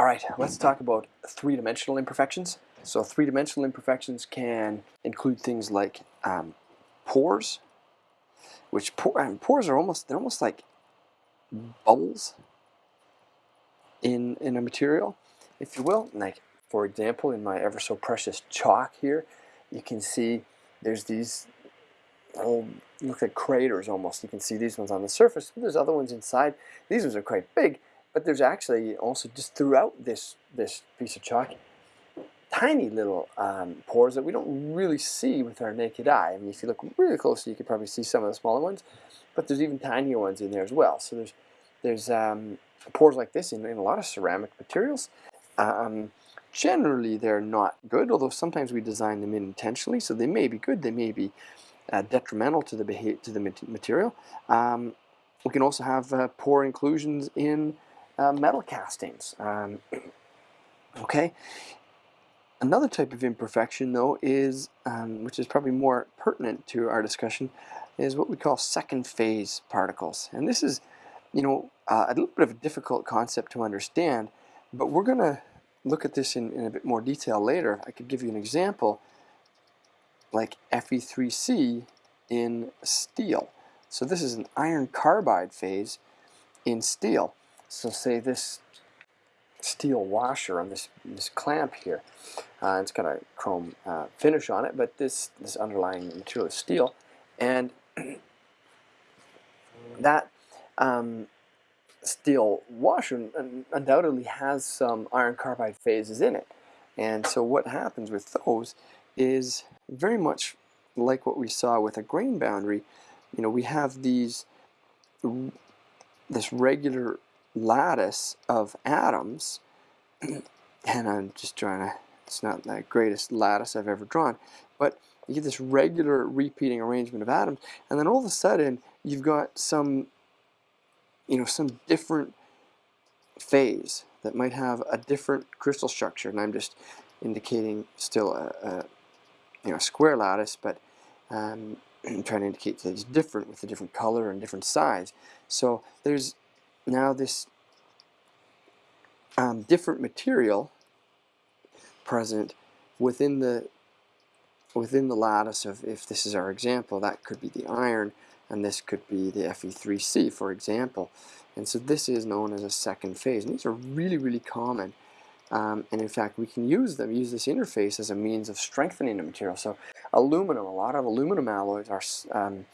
All right, let's talk about three-dimensional imperfections. So three-dimensional imperfections can include things like um, pores, which um, pores are almost they're almost like bubbles in in a material, if you will. Like for example, in my ever so precious chalk here, you can see there's these little look like craters almost. You can see these ones on the surface. There's other ones inside. These ones are quite big, but there's actually also just throughout this, this piece of chalk, tiny little um, pores that we don't really see with our naked eye. I mean, if you look really closely, you can probably see some of the smaller ones, but there's even tinier ones in there as well. So there's, there's um, pores like this in, in a lot of ceramic materials. Um, generally, they're not good, although sometimes we design them in intentionally, so they may be good, they may be uh, detrimental to the, to the material. Um, we can also have uh, pore inclusions in uh, metal castings. Um, okay. Another type of imperfection, though, is um, which is probably more pertinent to our discussion, is what we call second phase particles. And this is, you know, uh, a little bit of a difficult concept to understand, but we're going to look at this in, in a bit more detail later. I could give you an example, like Fe3C in steel. So this is an iron carbide phase in steel. So say this steel washer on this, this clamp here, uh, it's got a chrome uh, finish on it, but this, this underlying material is steel, and that um, steel washer undoubtedly has some iron carbide phases in it. And so what happens with those is very much like what we saw with a grain boundary. You know, we have these this regular lattice of atoms, and I'm just trying to, it's not the greatest lattice I've ever drawn, but you get this regular repeating arrangement of atoms, and then all of a sudden you've got some, you know, some different phase that might have a different crystal structure, and I'm just indicating still a, a you know, square lattice, but um, I'm trying to indicate that it's different with a different color and different size. So there's now this um, different material present within the within the lattice of if this is our example that could be the iron and this could be the Fe3C for example. And so this is known as a second phase. And these are really really common um, and in fact we can use them use this interface as a means of strengthening the material. So aluminum a lot of aluminum alloys are um,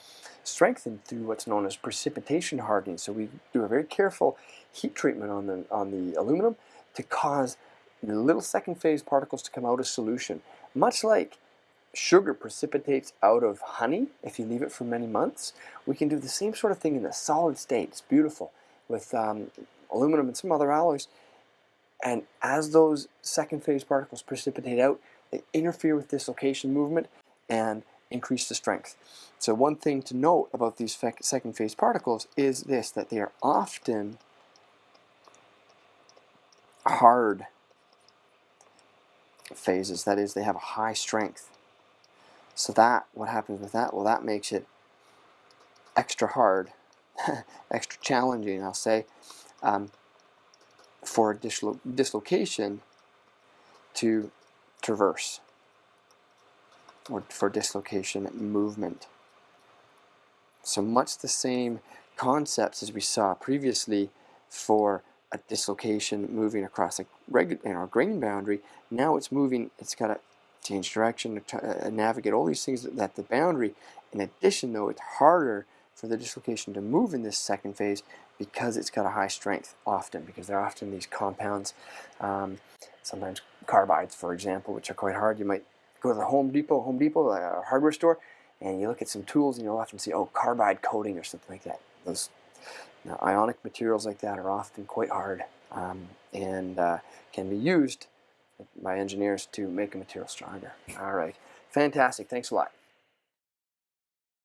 strengthened through what's known as precipitation hardening. So we do a very careful heat treatment on the, on the aluminum to cause the little second phase particles to come out of solution. Much like sugar precipitates out of honey if you leave it for many months, we can do the same sort of thing in the solid state. It's beautiful with um, aluminum and some other alloys. And as those second phase particles precipitate out, they interfere with dislocation movement and increase the strength. So one thing to note about these second phase particles is this, that they are often hard phases. That is, they have a high strength. So that, what happens with that? Well, that makes it extra hard, extra challenging, I'll say, um, for dislo dislocation to traverse or for dislocation movement. So much the same concepts as we saw previously for a dislocation moving across a you grain boundary. Now it's moving, it's got to change direction, uh, navigate all these things that the boundary. In addition though, it's harder for the dislocation to move in this second phase because it's got a high strength often, because they're often these compounds, um, sometimes carbides for example, which are quite hard. You might go to the Home Depot, Home Depot, a hardware store, and you look at some tools and you'll often see, oh, carbide coating or something like that. Those now, ionic materials like that are often quite hard um, and uh, can be used by engineers to make a material stronger. All right, fantastic. Thanks a lot.